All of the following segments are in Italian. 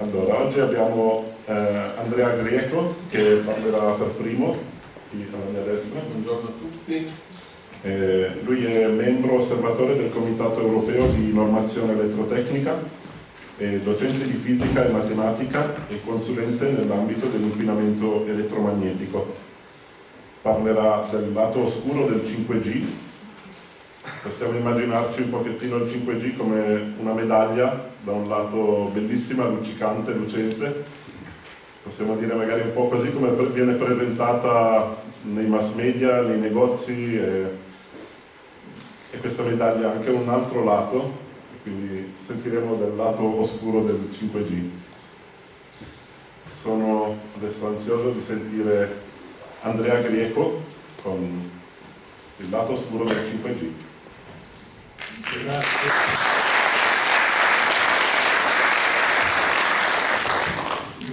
Allora, oggi abbiamo eh, Andrea Greco che parlerà per primo, qui alla mia destra. Buongiorno a tutti. Eh, lui è membro osservatore del Comitato Europeo di Normazione Elettrotecnica, docente di fisica e matematica e consulente nell'ambito dell'inquinamento elettromagnetico. Parlerà del lato oscuro del 5G. Possiamo immaginarci un pochettino il 5G come una medaglia da un lato bellissima, luccicante, lucente, possiamo dire magari un po' così come viene presentata nei mass media, nei negozi e, e questa medaglia ha anche un altro lato, quindi sentiremo del lato oscuro del 5G. Sono adesso ansioso di sentire Andrea Greco con il lato oscuro del 5G. Grazie.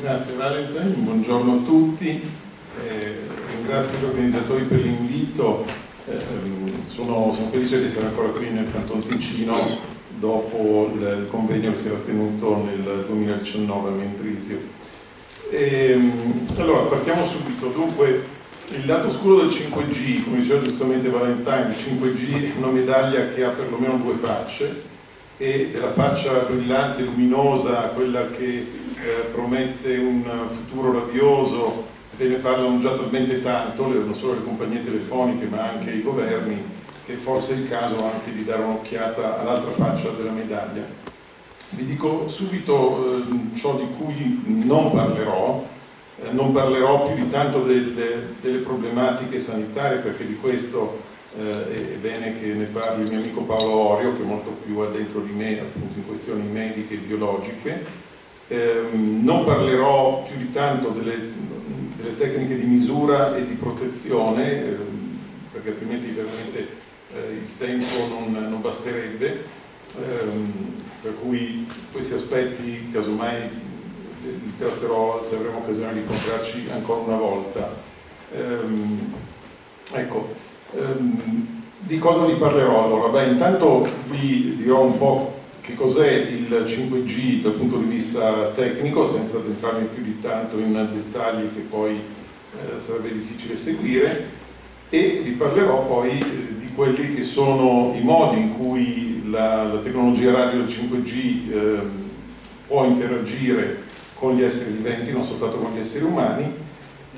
Grazie Valentine, buongiorno a tutti, eh, ringrazio gli organizzatori per l'invito, eh, sono, sono, felice di essere ancora qui nel Canton Ticino dopo il convegno che si era tenuto nel 2019 a Mendrisio. E, ehm, allora, partiamo subito, dunque il lato oscuro del 5G, come diceva giustamente Valentine, il 5G è una medaglia che ha perlomeno due facce e della faccia brillante, luminosa, quella che eh, promette un futuro radioso e ne parlano già talmente tanto, non solo le compagnie telefoniche ma anche i governi, che forse è il caso anche di dare un'occhiata all'altra faccia della medaglia. Vi dico subito eh, ciò di cui non parlerò, eh, non parlerò più di tanto delle, delle problematiche sanitarie perché di questo eh, è bene che ne parli il mio amico Paolo Orio che è molto più addentro di me appunto in questioni mediche e biologiche eh, non parlerò più di tanto delle, delle, tecniche di misura e di protezione, eh, perché altrimenti veramente eh, il tempo non, non basterebbe, ehm, per cui questi aspetti casomai li tratterò se avremo occasione di incontrarci ancora una volta. Ehm, ecco, ehm, di cosa vi parlerò allora? Beh, intanto vi dirò un po' che cos'è il 5G dal punto di vista tecnico, senza addentrarmi più di tanto in dettagli che poi eh, sarebbe difficile seguire, e vi parlerò poi eh, di quelli che sono i modi in cui la, la tecnologia radio del 5G eh, può interagire con gli esseri viventi, non soltanto con gli esseri umani,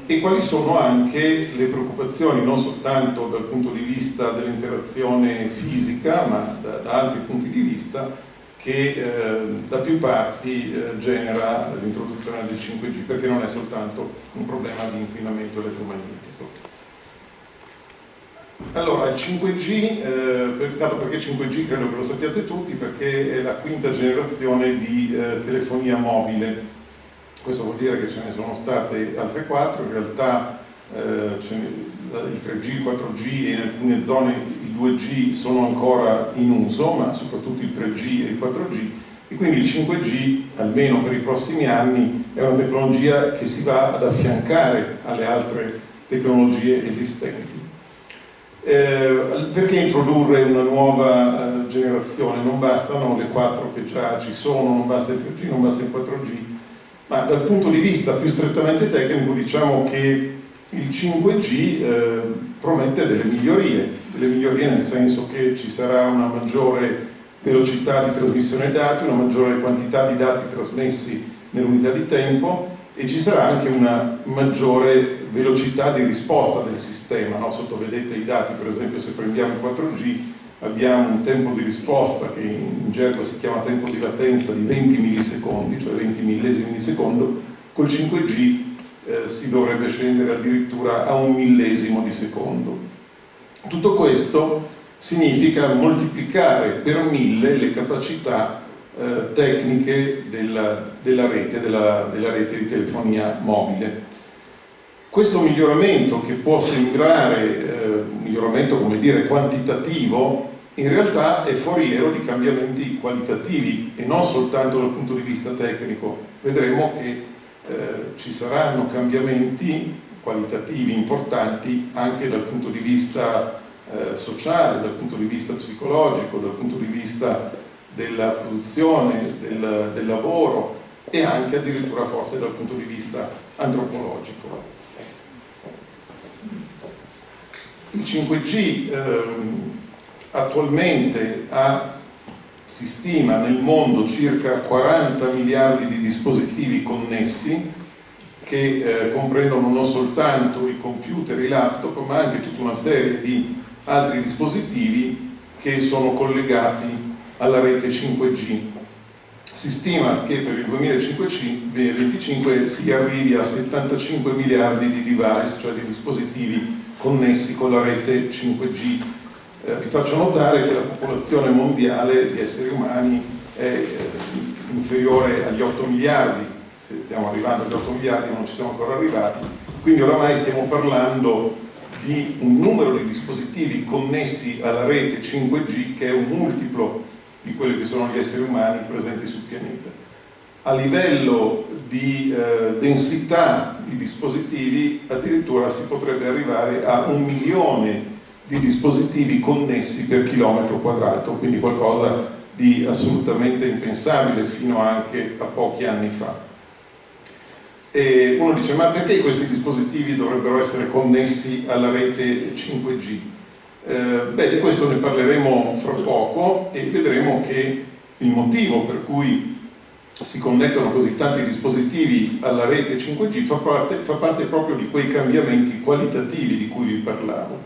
e quali sono anche le preoccupazioni non soltanto dal punto di vista dell'interazione fisica ma da, da altri punti di vista che eh, da più parti eh, genera l'introduzione del 5G perché non è soltanto un problema di inquinamento elettromagnetico. Allora, il 5G, eh, perché 5G credo che lo sappiate tutti, perché è la quinta generazione di eh, telefonia mobile. Questo vuol dire che ce ne sono state altre quattro, in realtà eh, il 3G, il 4G e in alcune zone 2G sono ancora in uso, ma soprattutto il 3G e il 4G, e quindi il 5G, almeno per i prossimi anni, è una tecnologia che si va ad affiancare alle altre tecnologie esistenti. Eh, perché introdurre una nuova eh, generazione? Non bastano le quattro che già ci sono, non basta il 3G, non basta il 4G, ma dal punto di vista più strettamente tecnico diciamo che il 5G eh, promette delle migliorie, delle migliorie nel senso che ci sarà una maggiore velocità di trasmissione dati, una maggiore quantità di dati trasmessi nell'unità di tempo e ci sarà anche una maggiore velocità di risposta del sistema. No? Sotto vedete i dati, per esempio se prendiamo il 4G abbiamo un tempo di risposta che in gergo si chiama tempo di latenza di 20 millisecondi, cioè 20 millesimi di secondo, col 5G eh, si dovrebbe scendere addirittura a un millesimo di secondo. Tutto questo significa moltiplicare per mille le capacità eh, tecniche della, della, rete, della, della rete di telefonia mobile. Questo miglioramento che può sembrare eh, un miglioramento come dire quantitativo in realtà è foriero di cambiamenti qualitativi e non soltanto dal punto di vista tecnico. Vedremo che eh, ci saranno cambiamenti qualitativi importanti anche dal punto di vista eh, sociale, dal punto di vista psicologico, dal punto di vista della produzione, del, del lavoro e anche addirittura forse dal punto di vista antropologico. Il 5G ehm, attualmente ha, si stima nel mondo circa 40 miliardi di dispositivi connessi che eh, comprendono non soltanto i computer, i laptop, ma anche tutta una serie di altri dispositivi che sono collegati alla rete 5G. Si stima che per il 2025 si arrivi a 75 miliardi di device, cioè di dispositivi connessi con la rete 5G. Eh, vi faccio notare che la popolazione mondiale di esseri umani è eh, inferiore agli 8 miliardi, stiamo arrivando agli 8 miliardi non ci siamo ancora arrivati, quindi oramai stiamo parlando di un numero di dispositivi connessi alla rete 5G che è un multiplo di quelli che sono gli esseri umani presenti sul pianeta. A livello di eh, densità di dispositivi addirittura si potrebbe arrivare a un milione di dispositivi connessi per chilometro quadrato, quindi qualcosa di assolutamente impensabile fino anche a pochi anni fa. E uno dice, ma perché questi dispositivi dovrebbero essere connessi alla rete 5G? Eh, beh, di questo ne parleremo fra poco e vedremo che il motivo per cui si connettono così tanti dispositivi alla rete 5G fa parte, fa parte proprio di quei cambiamenti qualitativi di cui vi parlavo.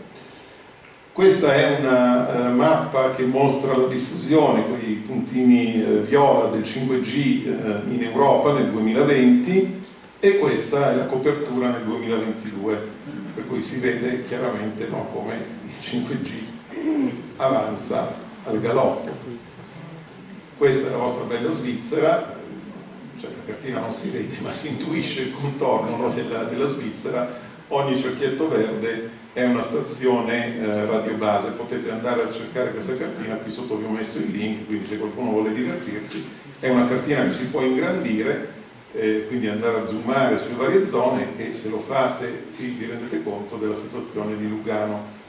Questa è una uh, mappa che mostra la diffusione con i puntini uh, viola del 5G uh, eh, in Europa nel 2020 e questa è la copertura nel 2022, per cui si vede chiaramente no, come il 5G avanza al galoppo. Questa è la vostra bella Svizzera, cioè la cartina non si vede ma si intuisce il contorno no, della, della, Svizzera, ogni cerchietto verde è una stazione eh, radiobase, potete andare a cercare questa cartina, qui sotto vi ho messo il link, quindi se qualcuno vuole divertirsi, è una cartina che si può ingrandire, eh, quindi andare a zoomare sulle varie zone e se lo fate vi rendete conto della situazione di Lugano.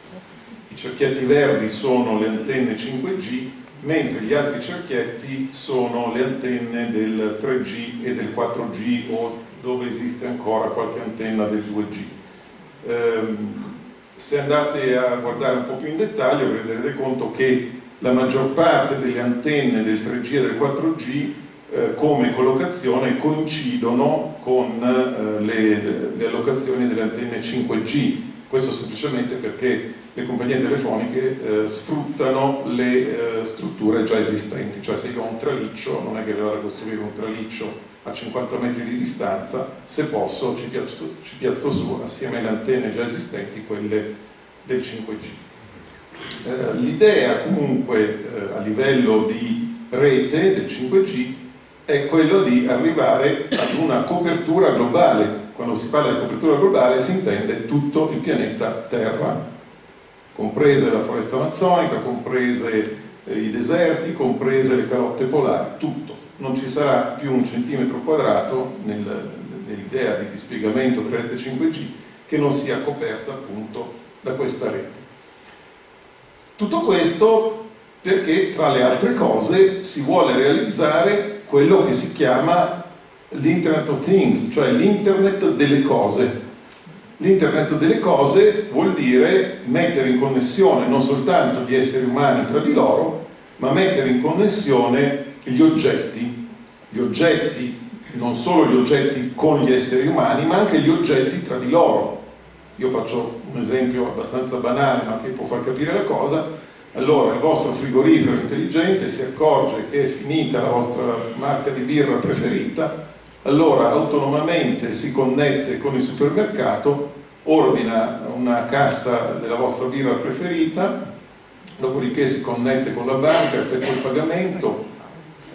I cerchietti verdi sono le antenne 5G, mentre gli altri cerchietti sono le antenne del 3G e del 4G o dove esiste ancora qualche antenna del 2G. Ehm, se andate a guardare un po' più in dettaglio vi renderete conto che la maggior parte delle antenne del 3G e del 4G eh, come collocazione coincidono con eh, le, le allocazioni delle antenne 5G questo semplicemente perché le compagnie telefoniche eh, sfruttano le eh, strutture già esistenti, cioè se io ho un traliccio non è che devo costruire un traliccio a 50 metri di distanza, se posso ci piazzo, ci piazzo su assieme alle antenne già esistenti quelle del 5G. Eh, L'idea comunque eh, a livello di rete del 5G è quello di arrivare ad una copertura globale quando si parla di copertura globale si intende tutto il pianeta Terra, comprese la foresta amazzonica, comprese eh, i deserti, comprese le calotte polari, tutto. Non ci sarà più un centimetro quadrato nel, nell'idea di dispiegamento della rete 5G che non sia coperta appunto da questa rete. Tutto questo perché tra le altre cose si vuole realizzare quello che si chiama l'Internet of Things, cioè l'Internet delle cose. L'Internet delle cose vuol dire mettere in connessione non soltanto gli esseri umani tra di loro, ma mettere in connessione gli oggetti. Gli oggetti, non solo gli oggetti con gli esseri umani, ma anche gli oggetti tra di loro. Io faccio un esempio abbastanza banale, ma che può far capire la cosa. Allora, il vostro frigorifero intelligente si accorge che è finita la vostra marca di birra preferita allora autonomamente si connette con il supermercato, ordina una cassa della vostra birra preferita, dopodiché si connette con la banca, effettua il pagamento,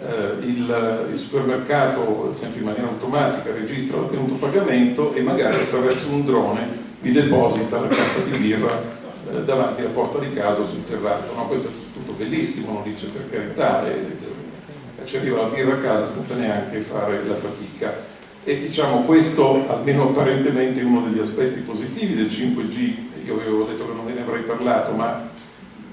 eh, il, il, supermercato, sempre in maniera automatica, registra l'ottenuto pagamento e magari attraverso un drone vi deposita la cassa di birra eh, davanti alla porta di casa sul terrazzo. No, questo è tutto bellissimo, non dice per carità, è, ci arriva la birra a casa senza neanche fare la fatica. E diciamo questo, almeno apparentemente, è uno degli aspetti positivi del 5G, io avevo detto che non ve ne avrei parlato, ma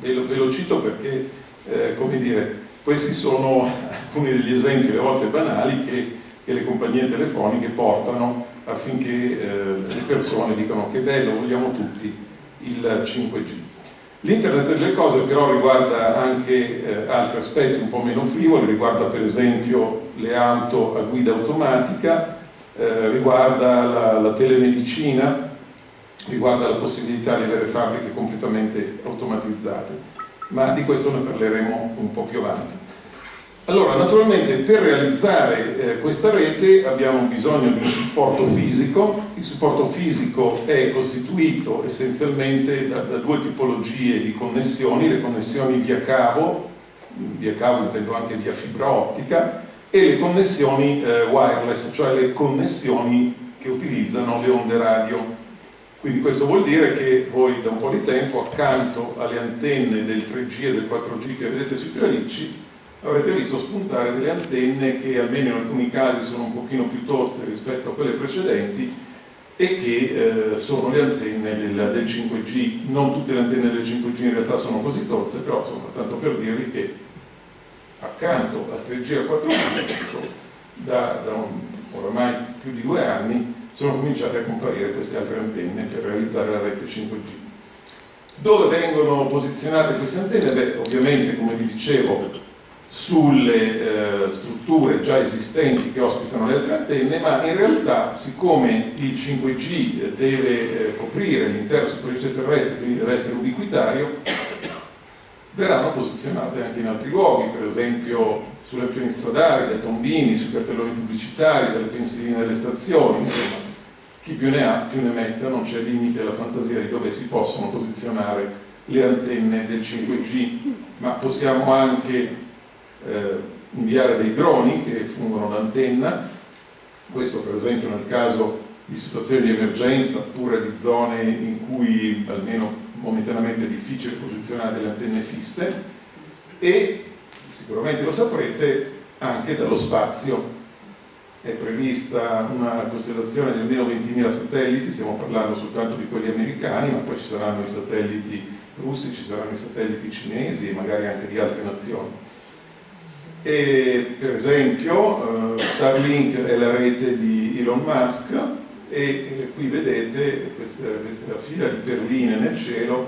ve lo, ve lo cito perché, eh, come dire, questi sono alcuni degli esempi, a volte banali, che e le compagnie telefoniche portano affinché eh, le persone dicano che bello, vogliamo tutti il 5G. L'internet delle cose però riguarda anche eh, altri aspetti un po' meno frivoli, riguarda per esempio le auto a guida automatica, eh, riguarda la, la telemedicina, riguarda la possibilità di avere fabbriche completamente automatizzate, ma di questo ne parleremo un po' più avanti. Allora, naturalmente per realizzare eh, questa rete abbiamo bisogno di un supporto fisico, il supporto fisico è costituito essenzialmente da, da due tipologie di connessioni, le connessioni via cavo, via cavo intendo anche via fibra ottica, e le connessioni eh, wireless, cioè le connessioni che utilizzano le onde radio. Quindi questo vuol dire che voi da un po' di tempo accanto alle antenne del 3G e del 4G che vedete sui tralicci avrete visto spuntare delle antenne che almeno in alcuni casi sono un pochino più tozze rispetto a quelle precedenti e che eh, sono le antenne del, del, 5G. Non tutte le antenne del 5G in realtà sono così tozze, però insomma, tanto per dirvi che accanto al 3G e al 4G da, da un, oramai più di due anni sono cominciate a comparire queste altre antenne per realizzare la rete 5G. Dove vengono posizionate queste antenne? Beh, ovviamente, come vi dicevo, sulle eh, strutture già esistenti che ospitano le altre antenne, ma in realtà siccome il 5G deve eh, coprire l'intera superficie terrestre, quindi deve essere ubiquitario, verranno posizionate anche in altri luoghi, per esempio sulle piani stradali, dai tombini, sui cartelloni pubblicitari, dalle pensiline delle stazioni, insomma, chi più ne ha più ne metta, non c'è limite alla fantasia di dove si possono posizionare le antenne del 5G, ma possiamo anche eh, inviare dei droni che fungono da antenna, questo per esempio nel caso di situazioni di emergenza oppure di zone in cui almeno momentaneamente è difficile posizionare delle antenne fisse. E sicuramente lo saprete anche dallo spazio. È prevista una costellazione di almeno 20.000 satelliti, stiamo parlando soltanto di quelli americani, ma poi ci saranno i satelliti russi, ci saranno i satelliti cinesi e magari anche di altre nazioni. E, per esempio uh, Starlink è la rete di Elon Musk e eh, qui vedete questa, questa fila di perline nel cielo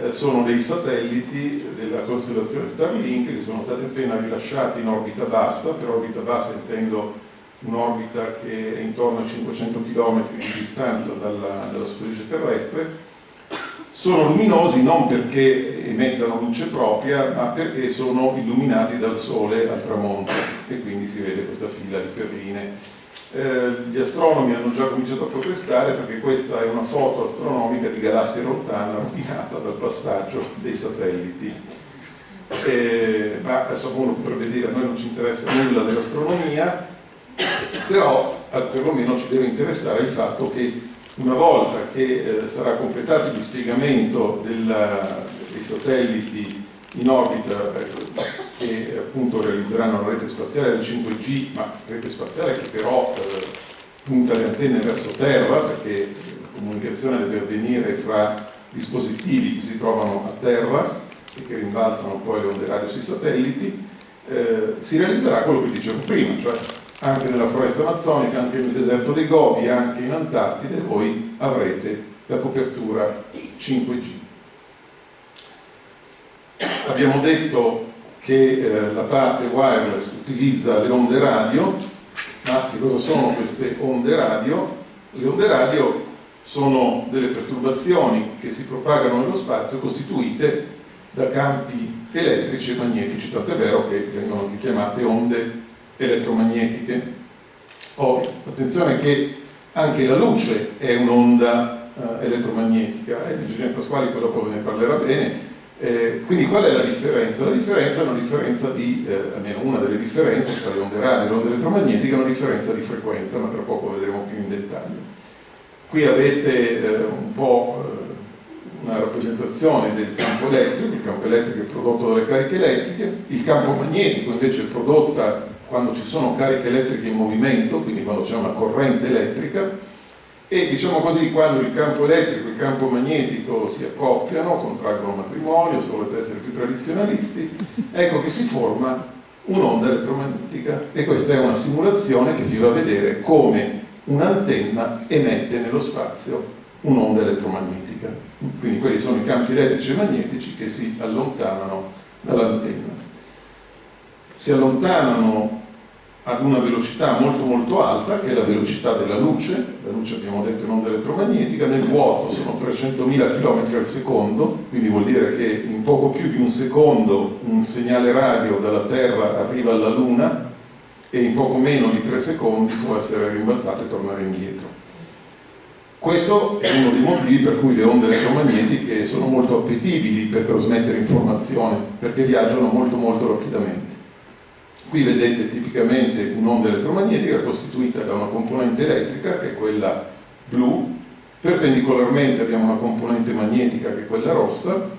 eh, sono dei satelliti della costellazione Starlink che sono stati appena rilasciati in orbita bassa, per orbita bassa intendo un'orbita che è intorno a 500 km di distanza dalla, dalla superficie terrestre sono luminosi non perché emettano luce propria, ma perché sono illuminati dal sole al tramonto e quindi si vede questa fila di perline. Eh, gli astronomi hanno già cominciato a protestare perché questa è una foto astronomica di galassia lontana rovinata dal passaggio dei satelliti. Eh, ma adesso uno potrebbe dire a noi non ci interessa nulla dell'astronomia, però perlomeno ci deve interessare il fatto che una volta che eh, sarà completato il dispiegamento della, dei satelliti in orbita eh, che appunto realizzeranno la rete spaziale del 5G, ma rete spaziale che però eh, punta le antenne verso terra perché la comunicazione deve avvenire fra dispositivi che si trovano a terra e che rimbalzano poi le onde radio sui satelliti, eh, si realizzerà quello che dicevo prima, cioè anche nella foresta amazzonica, anche nel deserto dei Gobi, anche in Antartide, voi avrete la copertura 5G. Abbiamo detto che eh, la parte wireless utilizza le onde radio, ma che cosa sono queste onde radio? Le onde radio sono delle perturbazioni che si propagano nello spazio costituite da campi elettrici e magnetici, tant'è vero che vengono chiamate onde elettromagnetiche. Oh, attenzione che anche la luce è un'onda uh, elettromagnetica, eh, Virginia Pasquali poi dopo ve ne parlerà bene, eh, quindi qual è la differenza? La differenza è una differenza di, eh, almeno una delle differenze tra le onde radio e le onde elettromagnetiche è una differenza di frequenza, ma tra poco vedremo più in dettaglio. Qui avete eh, un po' eh, una rappresentazione del campo elettrico, il campo elettrico è prodotto dalle cariche elettriche, il campo magnetico invece è prodotto quando ci sono cariche elettriche in movimento, quindi quando c'è una corrente elettrica, e diciamo così quando il campo elettrico e il campo magnetico si accoppiano, contraggono matrimonio, se volete essere più tradizionalisti, ecco che si forma un'onda elettromagnetica e questa è una simulazione che vi va a vedere come un'antenna emette nello spazio un'onda elettromagnetica. Quindi quelli sono i campi elettrici e magnetici che si allontanano dall'antenna. Si allontanano ad una velocità molto molto alta, che è la velocità della luce, la luce abbiamo detto è un'onda elettromagnetica, nel vuoto sono 300.000 km al secondo, quindi vuol dire che in poco più di un secondo un segnale radio dalla Terra arriva alla Luna e in poco meno di 3 secondi può essere rimbalzato e tornare indietro. Questo è uno dei motivi per cui le onde elettromagnetiche sono molto appetibili per trasmettere informazione, perché viaggiano molto molto rapidamente. Qui vedete tipicamente un'onda elettromagnetica costituita da una componente elettrica, che è quella blu, perpendicolarmente abbiamo una componente magnetica, che è quella rossa,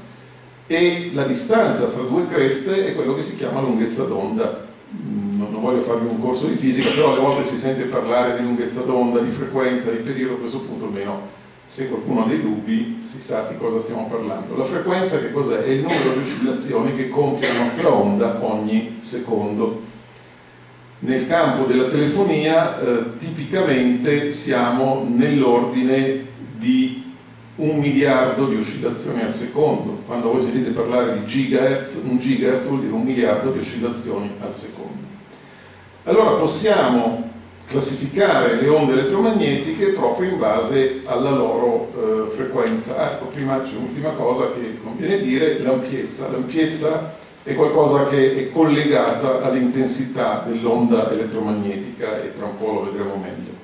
e la distanza fra due creste è quello che si chiama lunghezza d'onda. Mm, non voglio farvi un corso di fisica, però alle volte si sente parlare di lunghezza d'onda, di frequenza, di periodo, a questo punto almeno se qualcuno ha dei dubbi si sa di cosa stiamo parlando. La frequenza che cos'è? È il numero di oscillazioni che compie la nostra onda ogni secondo. Nel campo della telefonia eh, tipicamente siamo nell'ordine di un miliardo di oscillazioni al secondo. Quando voi sentite parlare di gigahertz, un gigahertz vuol dire un miliardo di oscillazioni al secondo. Allora possiamo classificare le onde elettromagnetiche proprio in base alla loro eh, frequenza. Ah, ecco, prima c'è un'ultima cosa che conviene dire, l'ampiezza. L'ampiezza è qualcosa che è collegata all'intensità dell'onda elettromagnetica e tra un po' lo vedremo meglio.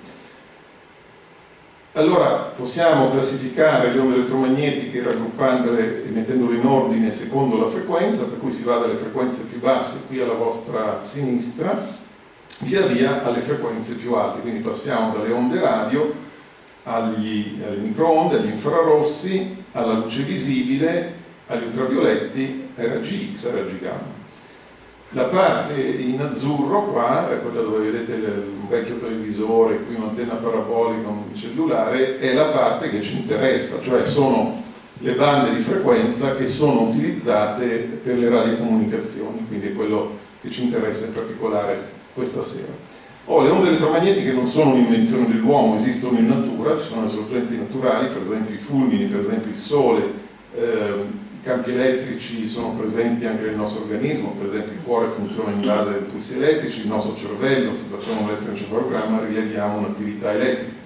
Allora possiamo classificare le onde elettromagnetiche raggruppandole e mettendole in ordine secondo la frequenza, per cui si va dalle frequenze più basse qui alla vostra sinistra via via alle frequenze più alte, quindi passiamo dalle onde radio agli, alle microonde, agli infrarossi, alla luce visibile, agli ultravioletti, RGX, RG gamma. La parte in azzurro qua, è quella dove vedete un vecchio televisore, qui un'antenna parabolica, un cellulare, è la parte che ci interessa, cioè sono le bande di frequenza che sono utilizzate per le radiocomunicazioni, quindi è quello che ci interessa in particolare questa sera. Oh, le onde elettromagnetiche non sono un'invenzione dell'uomo, esistono in natura, ci sono le sorgenti naturali, per esempio i fulmini, per esempio il sole, eh, i campi elettrici sono presenti anche nel nostro organismo, per esempio il cuore funziona in base ai pulsi elettrici, il nostro cervello, se facciamo un elettroencefalogramma rileviamo un'attività elettrica.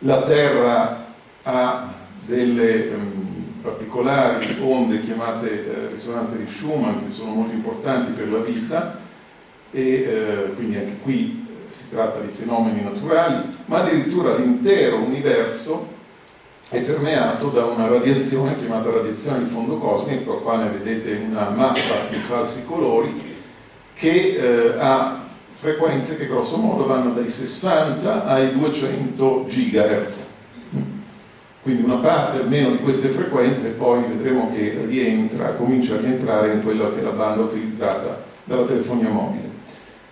La Terra ha delle um, particolari onde chiamate eh, risonanze di Schumann che sono molto importanti per la vita, e eh, quindi anche qui eh, si tratta di fenomeni naturali, ma addirittura l'intero universo è permeato da una radiazione chiamata radiazione di fondo cosmico, qua ne vedete una mappa di falsi colori, che eh, ha frequenze che grosso modo vanno dai 60 ai 200 GHz. Quindi una parte almeno di queste frequenze poi vedremo che rientra, comincia a rientrare in quella che è la banda utilizzata dalla telefonia mobile.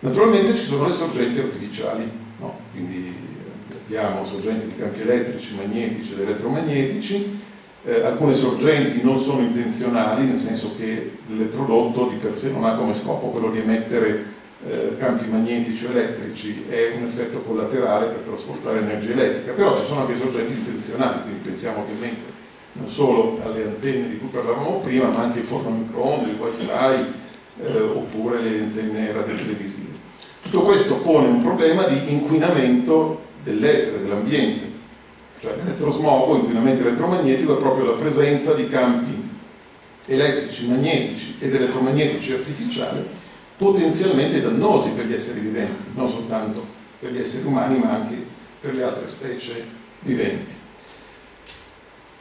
Naturalmente ci sono le sorgenti artificiali, no? quindi eh, abbiamo sorgenti di campi elettrici, magnetici ed elettromagnetici, eh, alcune sorgenti non sono intenzionali, nel senso che l'elettrodotto di per sé non ha come scopo quello di emettere eh, campi magnetici o elettrici, è un effetto collaterale per trasportare energia elettrica, però ci sono anche sorgenti intenzionali, quindi pensiamo ovviamente non solo alle antenne di cui parlavamo prima, ma anche ai forno microonde, il wifi, eh, oppure le antenne radiotelevisive. Tutto questo pone un problema di inquinamento dell'etere, dell'ambiente, cioè l'elettrosmogo, inquinamento elettromagnetico, è proprio la presenza di campi elettrici, magnetici ed elettromagnetici artificiali potenzialmente dannosi per gli esseri viventi, non soltanto per gli esseri umani ma anche per le altre specie viventi.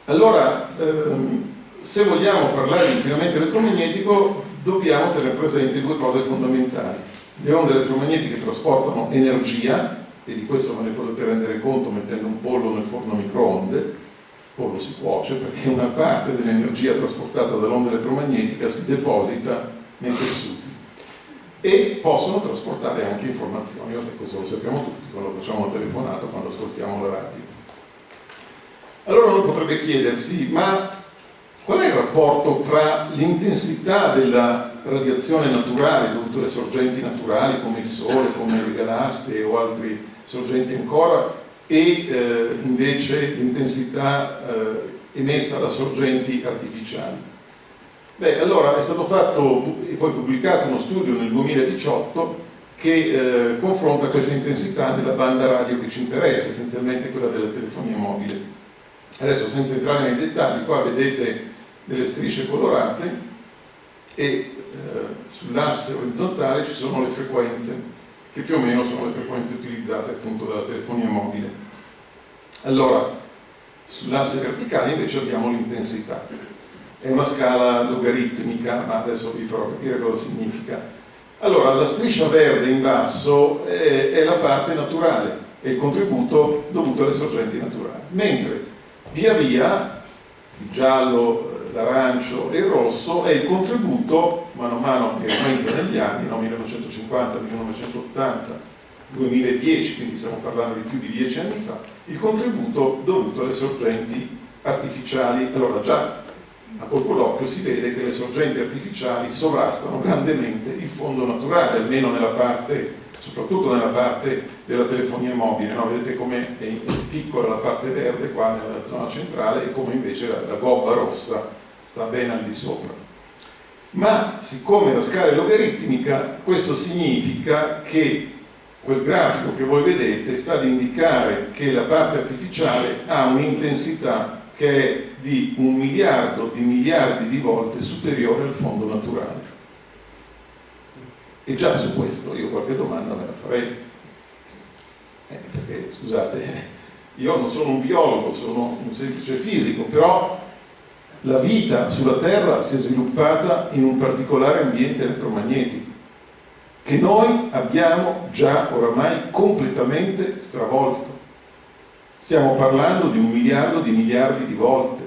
Allora, ehm, se vogliamo parlare di inquinamento elettromagnetico dobbiamo tenere presenti due cose fondamentali. Le onde elettromagnetiche trasportano energia, e di questo ve ne potete rendere conto mettendo un pollo nel forno a microonde, il pollo si cuoce perché una parte dell'energia trasportata dall'onda elettromagnetica si deposita nei tessuti e possono trasportare anche informazioni, questo lo sappiamo tutti quando facciamo una telefonata, quando ascoltiamo la radio. Allora uno potrebbe chiedersi, ma Qual è il rapporto tra l'intensità della radiazione naturale dovuta alle sorgenti naturali come il Sole, come le galassie o altri sorgenti ancora e eh, invece l'intensità eh, emessa da sorgenti artificiali. Beh, allora è stato fatto e poi pubblicato uno studio nel 2018 che eh, confronta questa intensità nella banda radio che ci interessa, essenzialmente quella della telefonia mobile. Adesso senza entrare nei dettagli, qua vedete delle strisce colorate e eh, sull'asse orizzontale ci sono le frequenze che più o meno sono le frequenze utilizzate appunto dalla telefonia mobile. Allora, sull'asse verticale invece abbiamo l'intensità. È una scala logaritmica, ma adesso vi farò capire cosa significa. Allora, la striscia verde in basso è, è la parte naturale, è il contributo dovuto alle sorgenti naturali, mentre via via il giallo, l'arancio e il rosso è il contributo, mano a mano che aumenta negli anni, no? 1950, 1980, 2010, quindi stiamo parlando di più di dieci anni fa, il contributo dovuto alle sorgenti artificiali. Allora già a colpo d'occhio si vede che le sorgenti artificiali sovrastano grandemente il fondo naturale, almeno nella parte, soprattutto nella parte della telefonia mobile. No? Vedete come è piccola la parte verde qua nella zona centrale e come invece la, la gobba rossa sta bene al di sopra. Ma siccome la scala è logaritmica, questo significa che quel grafico che voi vedete sta ad indicare che la parte artificiale ha un'intensità che è di un miliardo di miliardi di volte superiore al fondo naturale. E già su questo io qualche domanda me la farei. Eh, perché, scusate, io non sono un biologo, sono un semplice fisico, però la vita sulla Terra si è sviluppata in un particolare ambiente elettromagnetico che noi abbiamo già oramai completamente stravolto. Stiamo parlando di un miliardo di miliardi di volte.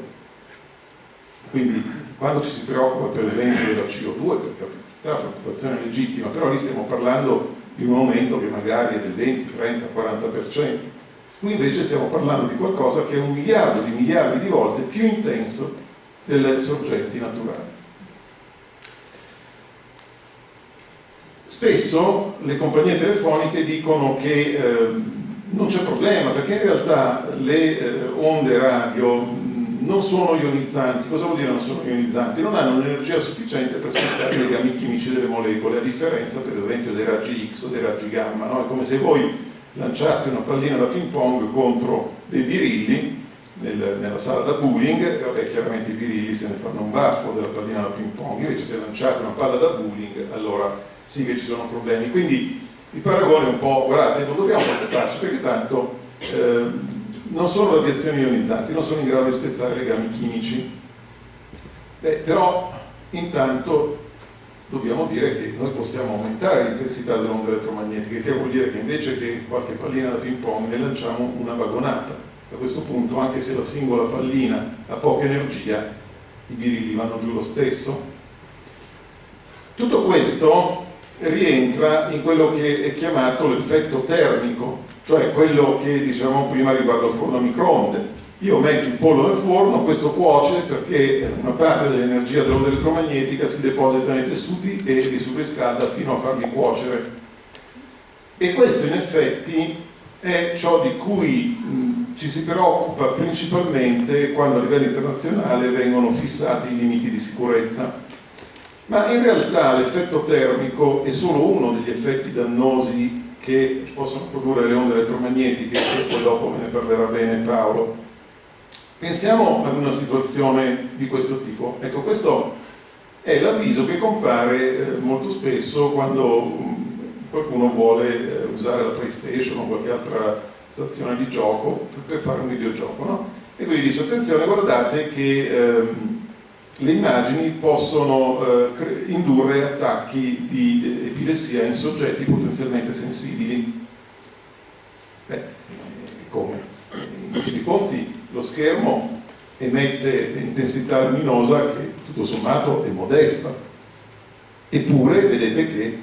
Quindi quando ci si preoccupa per esempio della CO2, per capita, preoccupazione legittima, però lì stiamo parlando di un aumento che magari è del 20, 30, 40%. Qui invece stiamo parlando di qualcosa che è un miliardo di miliardi di volte più intenso delle sorgenti naturali. Spesso le compagnie telefoniche dicono che eh, non c'è problema perché in realtà le eh, onde radio non sono ionizzanti. Cosa vuol dire non sono ionizzanti? Non hanno un'energia sufficiente per spostare i legami chimici delle molecole, a differenza per esempio dei raggi X o dei raggi gamma. No? È come se voi lanciaste una pallina da ping pong contro dei birilli nel, nella sala da bowling, e vabbè chiaramente i birilli se ne fanno un baffo della pallina da ping pong, invece se lanciate una palla da bowling allora sì che ci sono problemi. Quindi il paragone è un po', guardate, non dobbiamo preoccuparci perché tanto eh, non sono radiazioni ionizzanti, non sono in grado di spezzare legami chimici. Beh, però intanto dobbiamo dire che noi possiamo aumentare l'intensità delle onde elettromagnetiche, che vuol dire che invece che qualche pallina da ping pong ne lanciamo una vagonata a questo punto anche se la singola pallina ha poca energia i birilli vanno giù lo stesso. Tutto questo rientra in quello che è chiamato l'effetto termico cioè quello che dicevamo prima riguardo al forno a microonde. Io metto il pollo nel forno, questo cuoce perché una parte dell'energia dell'onda elettromagnetica si deposita nei tessuti e li surriscalda fino a farli cuocere. E questo in effetti è ciò di cui ci si preoccupa principalmente quando a livello internazionale vengono fissati i limiti di sicurezza. Ma in realtà l'effetto termico è solo uno degli effetti dannosi che possono produrre le onde elettromagnetiche, e poi dopo ne parlerà bene Paolo. Pensiamo ad una situazione di questo tipo. Ecco, questo è l'avviso che compare eh, molto spesso quando mm, qualcuno vuole eh, usare la PlayStation o qualche altra stazione di gioco per fare un videogioco no? e quindi dice attenzione guardate che ehm, le immagini possono eh, indurre attacchi di epilessia in soggetti potenzialmente sensibili beh, come? in fin dei conti lo schermo emette intensità luminosa che tutto sommato è modesta eppure vedete che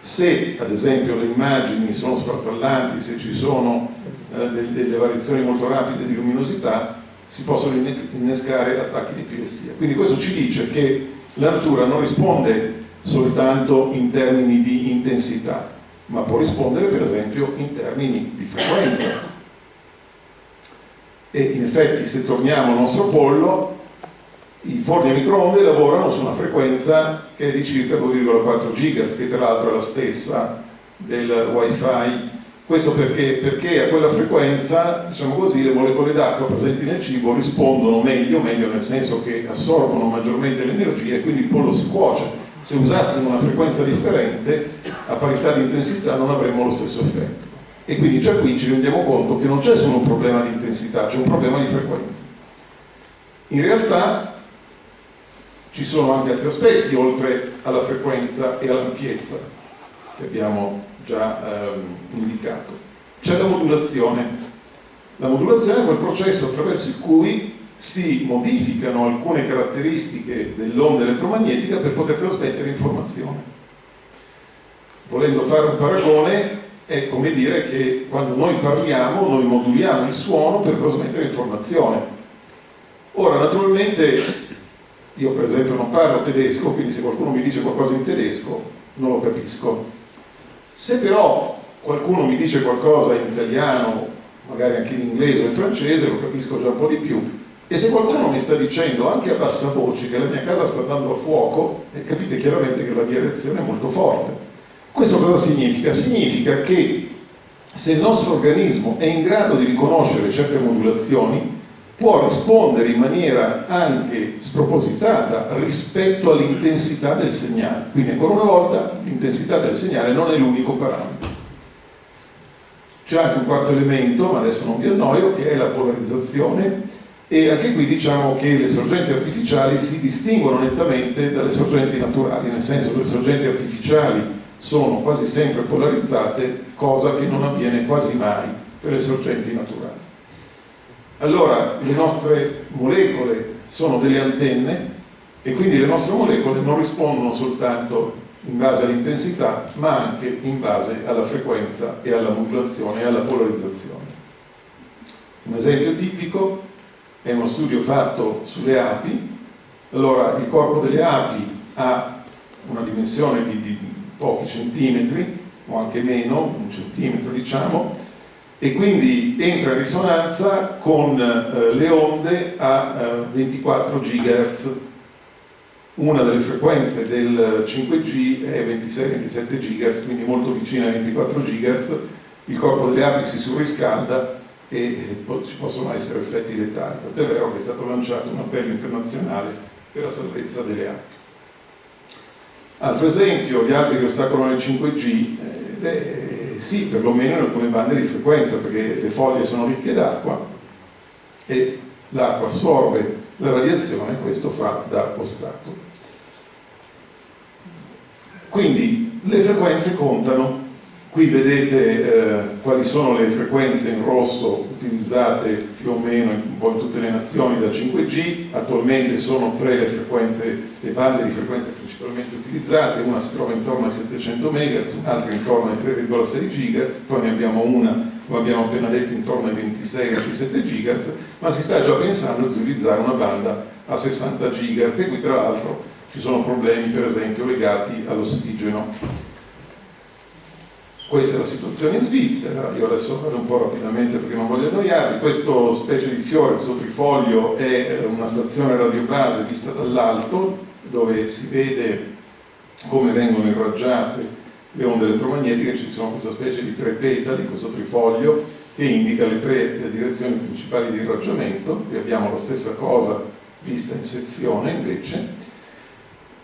se ad esempio le immagini sono sfarfallanti, se ci sono eh, delle variazioni molto rapide di luminosità, si possono innescare attacchi di epilessia. Quindi questo ci dice che la natura non risponde soltanto in termini di intensità, ma può rispondere per esempio in termini di frequenza. E in effetti se torniamo al nostro pollo, i forni a microonde lavorano su una frequenza che è di circa 2,4 GHz, che tra l'altro è la stessa del wifi. Questo perché, perché a quella frequenza, diciamo così, le molecole d'acqua presenti nel cibo rispondono meglio, meglio nel senso che assorbono maggiormente l'energia e quindi il pollo si cuoce. Se usassimo una frequenza differente a parità di intensità non avremmo lo stesso effetto. E quindi già qui ci rendiamo conto che non c'è solo un problema di intensità c'è un problema di frequenza. In realtà ci sono anche altri aspetti oltre alla frequenza e all'ampiezza che abbiamo già ehm, indicato c'è la modulazione la modulazione è quel processo attraverso cui si modificano alcune caratteristiche dell'onda elettromagnetica per poter trasmettere informazione. Volendo fare un paragone, è come dire che quando noi parliamo, noi moduliamo il suono per trasmettere informazione. Ora, naturalmente, io per esempio non parlo tedesco, quindi se qualcuno mi dice qualcosa in tedesco, non lo capisco. Se però qualcuno mi dice qualcosa in italiano, magari anche in inglese o in francese, lo capisco già un po' di più e se qualcuno mi sta dicendo anche a bassa voce che la mia casa sta andando a fuoco, capite chiaramente che la mia reazione è molto forte. Questo cosa significa? Significa che se il nostro organismo è in grado di riconoscere certe modulazioni, può rispondere in maniera anche spropositata rispetto all'intensità del segnale. Quindi ancora una volta l'intensità del segnale non è l'unico parametro. C'è anche un quarto elemento, ma adesso non vi annoio, che è la polarizzazione e anche qui diciamo che le sorgenti artificiali si distinguono nettamente dalle sorgenti naturali, nel senso che le sorgenti artificiali sono quasi sempre polarizzate, cosa che non avviene quasi mai per le sorgenti naturali. Allora, le nostre molecole sono delle antenne e quindi le nostre molecole non rispondono soltanto in base all'intensità, ma anche in base alla frequenza e alla modulazione e alla polarizzazione. Un esempio tipico è uno studio fatto sulle api, allora il corpo delle api ha una dimensione di, di pochi centimetri, o anche meno, un centimetro diciamo, e quindi entra in risonanza con eh, le onde a eh, 24 GHz. Una delle frequenze del 5G è 26-27 GHz, quindi molto vicina ai 24 GHz. Il corpo delle api si surriscalda e ci possono essere effetti letali. Tant'è vero che è stato lanciato un appello internazionale per la salvezza delle api. Altro esempio, gli altri che ostacolano il 5G, eh, sì, perlomeno in alcune bande di frequenza, perché le foglie sono ricche d'acqua e l'acqua assorbe la radiazione e questo fa da ostacolo. Quindi le frequenze contano Qui vedete eh, quali sono le frequenze in rosso utilizzate più o meno in, in tutte le nazioni da 5G, attualmente sono tre le frequenze, le bande di frequenze principalmente utilizzate, una si trova intorno ai 700 MHz, un'altra intorno ai 3,6 GHz, poi ne abbiamo una, come abbiamo appena detto, intorno ai 26-27 GHz, ma si sta già pensando di utilizzare una banda a 60 GHz e qui tra l'altro ci sono problemi per esempio legati all'ossigeno questa è la situazione in Svizzera, io adesso vado un po' rapidamente perché non voglio annoiarvi, questo specie di fiore, questo trifoglio è una stazione radiobase vista dall'alto dove si vede come vengono irraggiate le onde elettromagnetiche, ci sono questa specie di tre petali, questo trifoglio che indica le tre direzioni principali di irraggiamento, qui abbiamo la stessa cosa vista in sezione invece,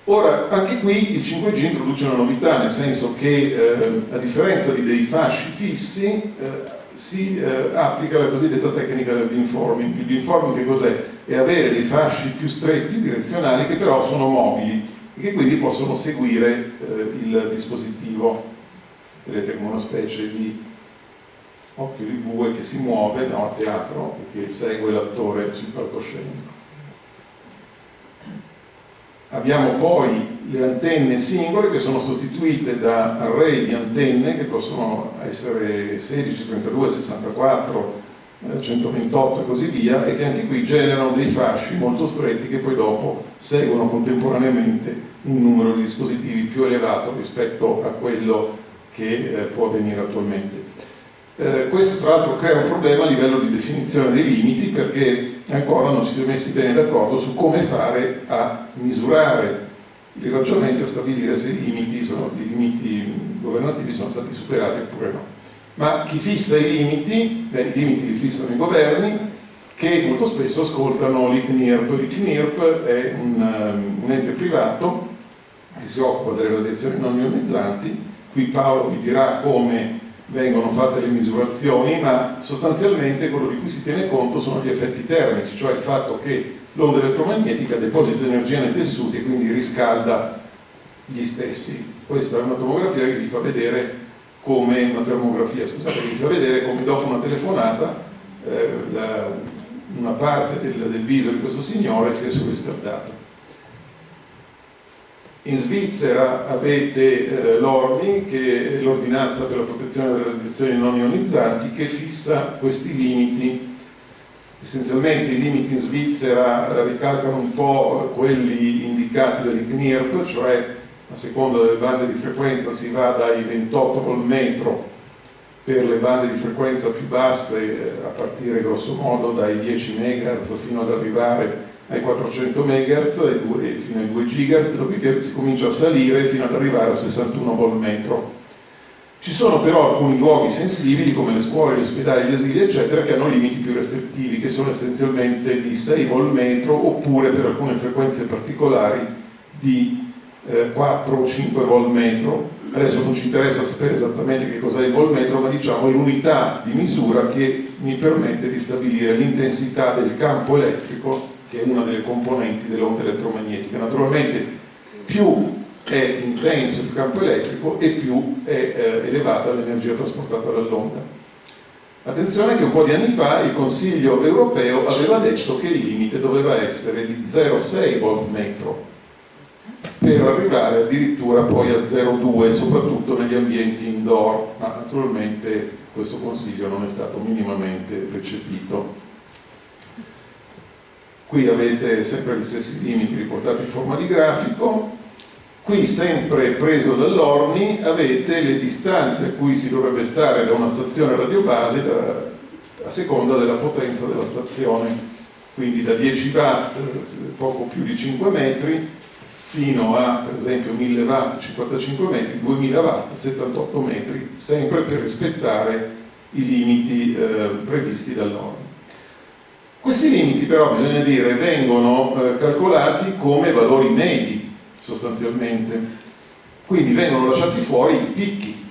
Ora, anche qui il 5G introduce una novità, nel senso che eh, a differenza di dei fasci fissi eh, si eh, applica la cosiddetta tecnica del beamforming. Il beamforming che cos'è? È avere dei fasci più stretti, direzionali, che però sono mobili e che quindi possono seguire eh, il dispositivo. Vedete come una specie di occhio di bue che si muove no, a teatro e che segue l'attore sul palcoscenico. Abbiamo poi le antenne singole che sono sostituite da array di antenne che possono essere 16, 32, 64 128 e così via, e che anche qui generano dei fasci molto stretti che poi dopo seguono contemporaneamente un numero di dispositivi più elevato rispetto a quello che eh, può avvenire attualmente. Eh, questo tra l'altro crea un problema a livello di definizione dei limiti perché ancora non ci si è messi bene d'accordo su come fare a misurare il ragionamento e stabilire se i limiti, sono, i limiti governativi sono stati superati oppure no ma chi fissa i limiti, beh, i limiti li fissano i governi che molto spesso ascoltano l'ICNIRP. L'ICNIRP è un, um, un, ente privato che si occupa delle radiazioni non ionizzanti, qui Paolo vi dirà come vengono fatte le misurazioni, ma sostanzialmente quello di cui si tiene conto sono gli effetti termici, cioè il fatto che l'onda elettromagnetica deposita energia nei tessuti e quindi riscalda gli stessi. Questa è una tomografia che vi fa vedere come una termografia, scusate, vi fa vedere come dopo una telefonata eh, la, una parte del, del, viso di questo signore si è surriscaldata. In Svizzera avete eh, l'ORNI, che è l'ordinanza per la protezione delle radiazioni non ionizzanti, che fissa questi limiti. Essenzialmente i limiti in Svizzera ricalcano un po' quelli indicati dall'ICNIRP, cioè a seconda delle bande di frequenza si va dai 28 vol metro per le bande di frequenza più basse eh, a partire grosso modo dai 10 MHz fino ad arrivare ai 400 MHz e fino ai 2 GHz, dopodiché si comincia a salire fino ad arrivare a 61 vol metro. Ci sono però alcuni luoghi sensibili come le scuole, gli ospedali, gli asili eccetera che hanno limiti più restrittivi che sono essenzialmente di 6 vol metro oppure per alcune frequenze particolari di 4 eh, o 5 vol metro adesso non ci interessa sapere esattamente che cos'è il vol metro ma diciamo è l'unità di misura che mi permette di stabilire l'intensità del campo elettrico che è una delle componenti dell'onda elettromagnetica naturalmente più è intenso il campo elettrico e più è eh, elevata l'energia trasportata dall'onda. Attenzione che un po' di anni fa il Consiglio europeo aveva detto che il limite doveva essere di 0,6 volt metro per arrivare addirittura poi a 0,2 soprattutto negli ambienti indoor. Ma naturalmente questo consiglio non è stato minimamente recepito qui avete sempre gli stessi limiti riportati in forma di grafico qui sempre preso dall'Orni avete le distanze a cui si dovrebbe stare da una stazione radiobase a seconda della potenza della stazione quindi da 10 watt poco più di 5 metri fino a per esempio 1000 watt 55 metri, 2000 watt 78 metri, sempre per rispettare i limiti eh, previsti dall'ONU. Questi limiti però bisogna dire vengono eh, calcolati come valori medi sostanzialmente, quindi vengono lasciati fuori i picchi.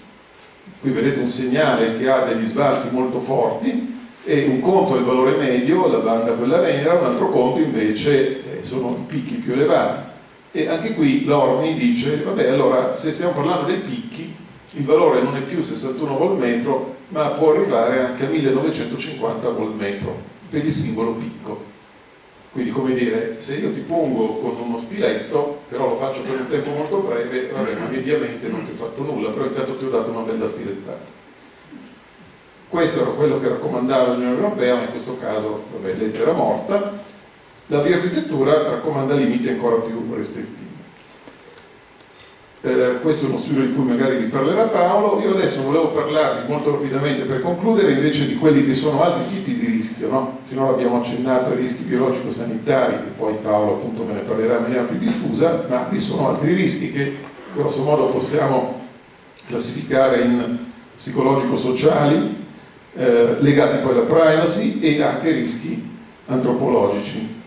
Qui vedete un segnale che ha degli sbalzi molto forti e un conto è il valore medio, la banda quella nera, un altro conto invece eh, sono i picchi più elevati. E anche qui l'Orni dice, vabbè allora se stiamo parlando dei picchi, il valore non è più 61 vol metro, ma può arrivare anche a 1950 vol metro per il singolo picco. Quindi come dire, se io ti pongo con uno stiletto, però lo faccio per un tempo molto breve, vabbè, ma mediamente non ti ho fatto nulla, però intanto ti ho dato una bella stilettata. Questo era quello che raccomandava l'Unione Europea, ma in questo caso, vabbè, lettera morta, la bioarchitettura raccomanda limiti ancora più restrittivi. Eh, questo è uno studio di cui magari vi parlerà Paolo, io adesso volevo parlarvi molto rapidamente per concludere invece di quelli che sono altri tipi di rischio, no? finora abbiamo accennato ai rischi biologico-sanitari e poi Paolo appunto me ne parlerà in maniera più diffusa, ma vi sono altri rischi che grosso modo possiamo classificare in psicologico-sociali, eh, legati poi alla privacy e anche rischi antropologici.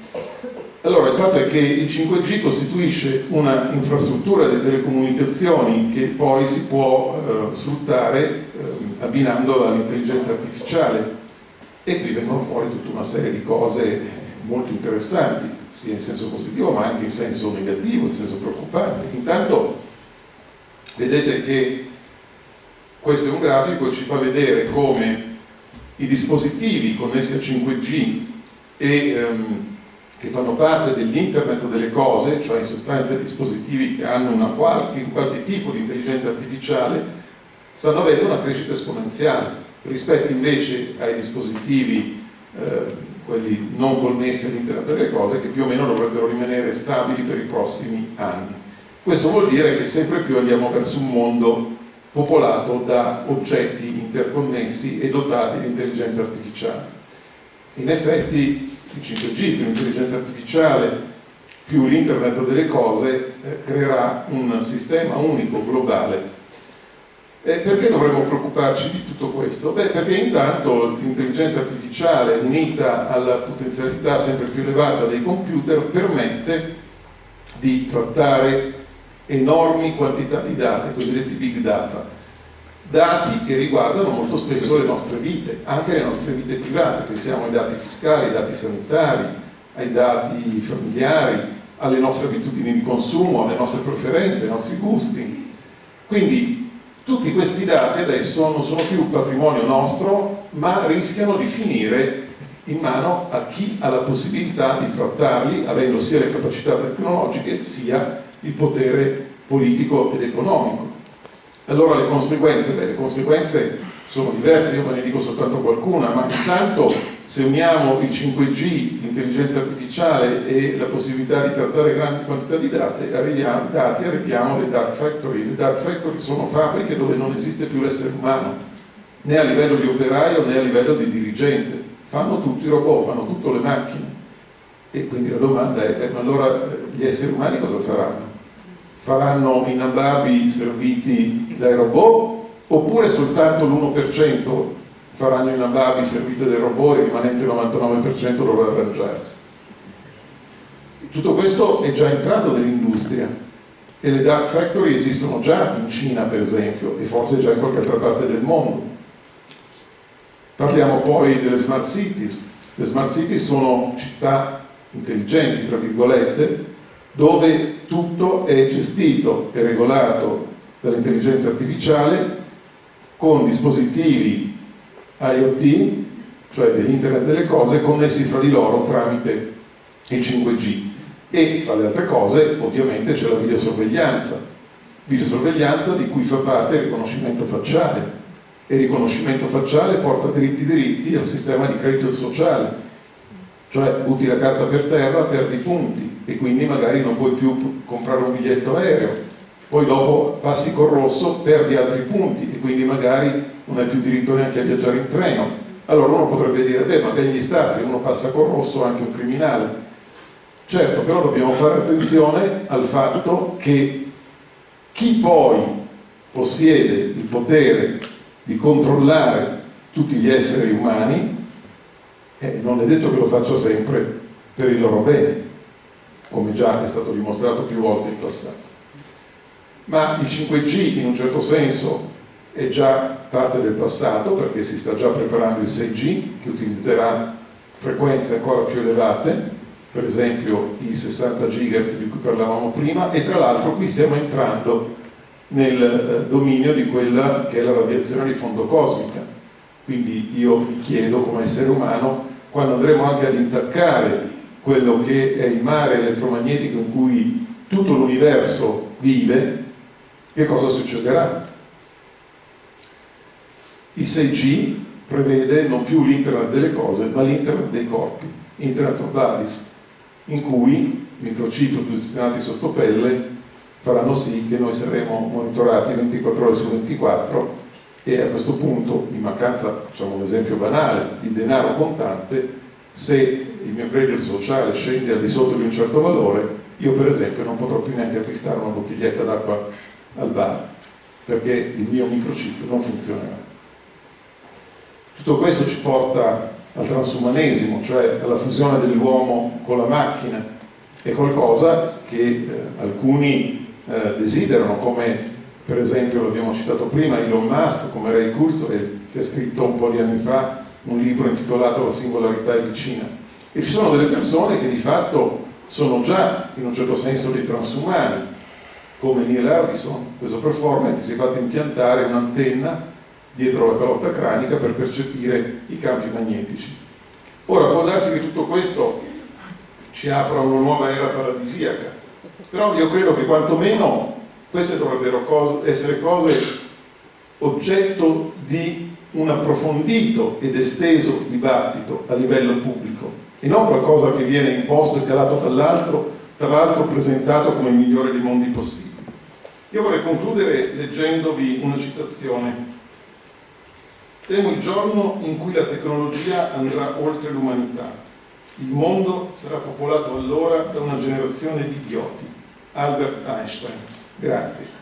Allora, il fatto è che il 5G costituisce una infrastruttura di telecomunicazioni che poi si può eh, sfruttare eh, abbinandola all'intelligenza artificiale e qui vengono fuori tutta una serie di cose molto interessanti, sia in senso positivo ma anche in senso negativo, in senso preoccupante. Intanto vedete che questo è un grafico che ci fa vedere come i dispositivi connessi a 5G e ehm, che fanno parte dell'internet delle cose, cioè in sostanza dispositivi che hanno una qualche, un qualche tipo di intelligenza artificiale, stanno avendo una crescita esponenziale rispetto invece ai dispositivi eh, quelli non connessi all'internet delle cose, che più o meno dovrebbero rimanere stabili per i prossimi anni. Questo vuol dire che sempre più andiamo verso un mondo popolato da oggetti interconnessi e dotati di intelligenza artificiale. In effetti il 5G più l'intelligenza artificiale più l'internet delle cose eh, creerà un sistema unico, globale. E perché dovremmo preoccuparci di tutto questo? Beh, perché intanto l'intelligenza artificiale unita alla potenzialità sempre più elevata dei computer permette di trattare enormi quantità di dati, cosiddetti big data, dati che riguardano molto spesso le nostre vite, anche le nostre vite private, pensiamo ai dati fiscali, ai dati sanitari, ai dati familiari, alle nostre abitudini di consumo, alle nostre preferenze, ai nostri gusti. Quindi tutti questi dati adesso non sono più patrimonio nostro, ma rischiano di finire in mano a chi ha la possibilità di trattarli, avendo sia le capacità tecnologiche sia il potere politico ed economico. Allora le conseguenze? Beh, le conseguenze sono diverse, io ve ne dico soltanto qualcuna, ma intanto se uniamo il 5G, l'intelligenza artificiale e la possibilità di trattare grandi quantità di dati, arriviamo, dati, arriviamo alle dark factory. Le dark factory sono fabbriche dove non esiste più l'essere umano, né a livello di operaio né a livello di dirigente. Fanno tutti i robot, fanno tutte le macchine. E quindi la domanda è, eh, ma allora gli esseri umani cosa faranno? Faranno i nababi serviti dai robot oppure soltanto l'1% faranno i nababi serviti dai robot e il rimanente 99% dovrà arrangiarsi. Tutto questo è già entrato nell'industria e le dark factory esistono già in Cina per esempio e forse già in qualche altra parte del mondo. Parliamo poi delle smart cities. Le smart cities sono città intelligenti, tra virgolette, dove tutto è gestito e regolato dall'intelligenza artificiale con dispositivi IoT, cioè dell'Internet delle cose, connessi fra di loro tramite il 5G. E tra le altre cose, ovviamente, c'è la videosorveglianza, videosorveglianza di cui fa parte il riconoscimento facciale. E il riconoscimento facciale porta diritti diritti al sistema di credito sociale, cioè butti la carta per terra, perdi punti e quindi magari non puoi più comprare un biglietto aereo poi dopo passi col rosso, perdi altri punti e quindi magari non hai più diritto neanche a viaggiare in treno. Allora uno potrebbe dire, beh ma ben gli sta, se uno passa col rosso anche un criminale. Certo, però dobbiamo fare attenzione al fatto che chi poi possiede il potere di controllare tutti gli esseri umani, eh, non è detto che lo faccia sempre per il loro bene, come già è stato dimostrato più volte in passato. Ma il 5G in un certo senso è già parte del passato perché si sta già preparando il 6G che utilizzerà frequenze ancora più elevate per esempio i 60 GHz di cui parlavamo prima e tra l'altro qui stiamo entrando nel eh, dominio di quella che è la radiazione di fondo cosmica. Quindi io mi chiedo come essere umano quando andremo anche ad intaccare quello che è il mare elettromagnetico in cui tutto l'universo vive che cosa succederà? Il 6G prevede non più l'internet delle cose, ma l'internet dei corpi, internet of bodies, in cui microchip posizionati sotto pelle faranno sì che noi saremo monitorati 24 ore su 24 e a questo punto, in mancanza, facciamo un esempio banale, di denaro contante, se il mio credito sociale scende al di sotto di un certo valore, io per esempio non potrò più neanche acquistare una bottiglietta d'acqua al bar perché il mio microchip non funzionerà. Tutto questo ci porta al transumanesimo, cioè alla fusione dell'uomo con la macchina, è qualcosa che eh, alcuni eh, desiderano, come per esempio l'abbiamo citato prima, Elon Musk, come Ray Kurzweil, che ha scritto un po' di anni fa un libro intitolato La singolarità è vicina. E ci sono delle persone che di fatto sono già in un certo senso dei transumani, come Neil Harrison, questo performer che si è fatto impiantare un'antenna dietro la calotta cranica per percepire i campi magnetici. Ora può darsi che tutto questo ci apra una nuova era paradisiaca, però io credo che quantomeno queste dovrebbero cose, essere cose oggetto di un approfondito ed esteso dibattito a livello pubblico e non qualcosa che viene imposto e calato dall'altro, tra l'altro presentato come il migliore dei mondi possibili. Io vorrei concludere leggendovi una citazione. Temo il giorno in cui la tecnologia andrà oltre l'umanità. Il mondo sarà popolato allora da una generazione di idioti. Albert Einstein. Grazie.